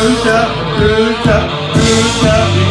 Ruta, Ruta, Ruta.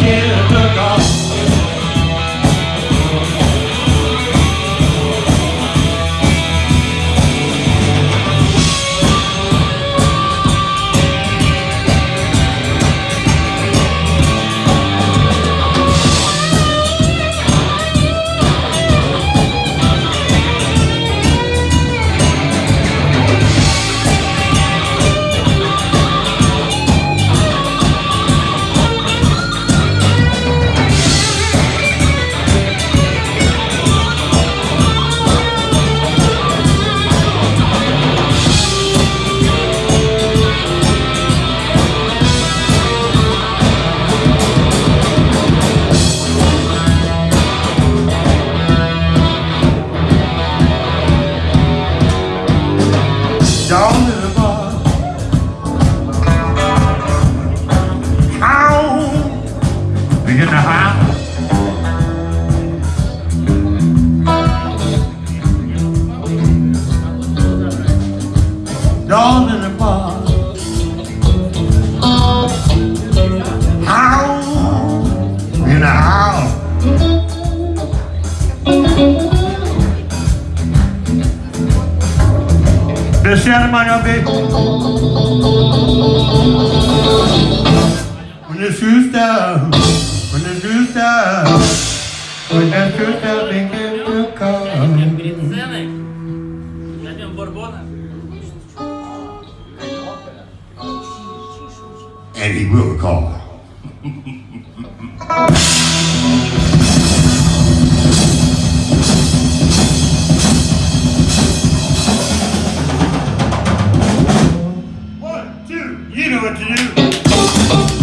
falling apart. How and how? The ceremony of baby. When the shoes down, when the shoes down, when the shoes to come. and he will call. One, two, you know what to do.